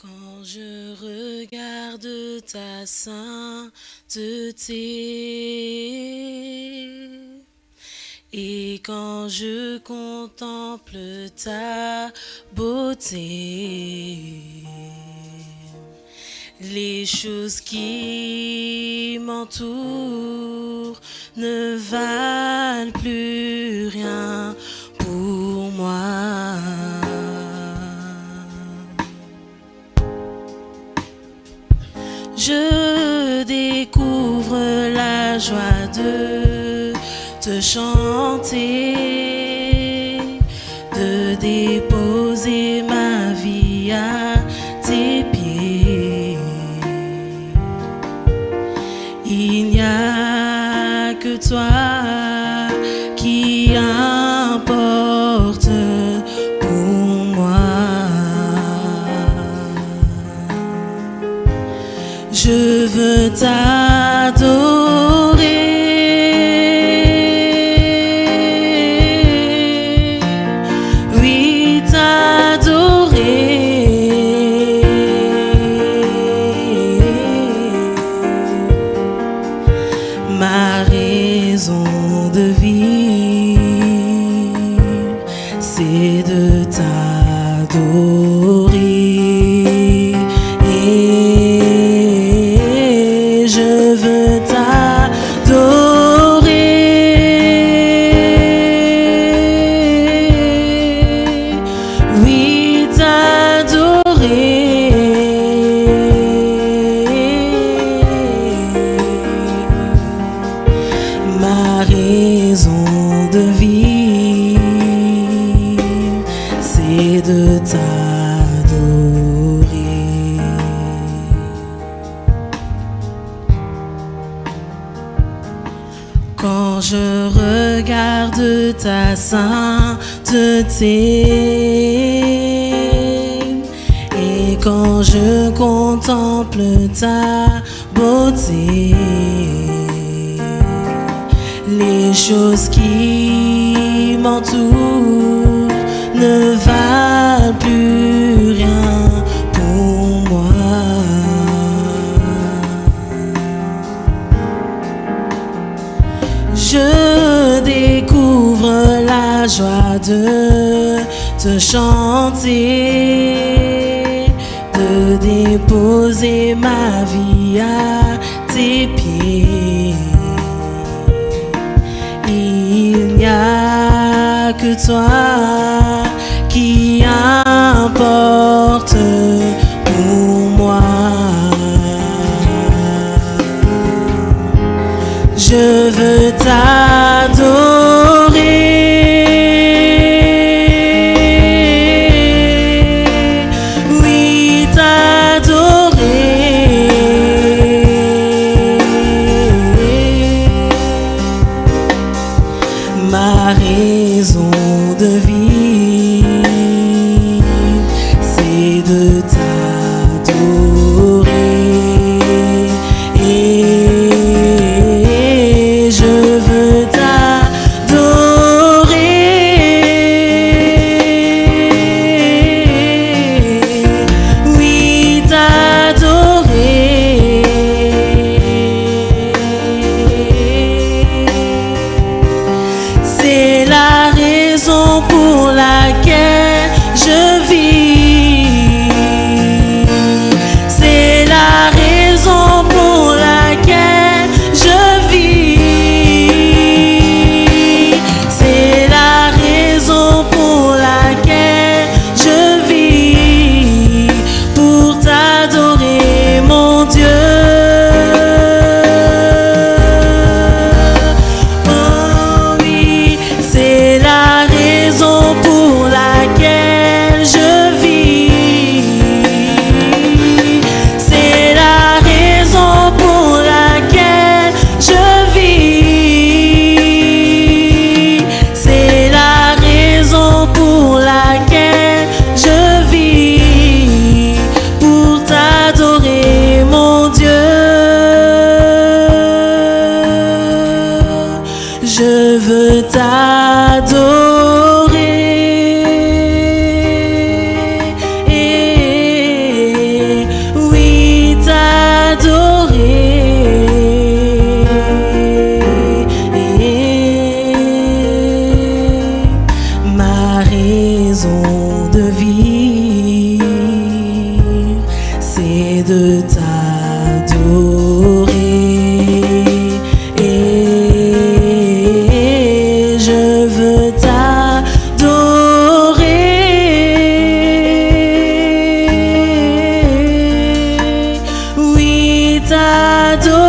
Quand je regarde ta sainteté et quand je contemple ta beauté, les choses qui m'entourent ne valent plus rien Je découvre la joie de te chanter, de déposer ma vie à tes pieds. Il n'y a que toi raison de vivre, c'est de t'adorer. Quand je regarde ta sainteté et quand je contemple ta beauté, les choses qui m'entourent joie de te chanter, de déposer ma vie à tes pieds. Il n'y a que toi qui importe pour moi. Je veux t'adorer. I do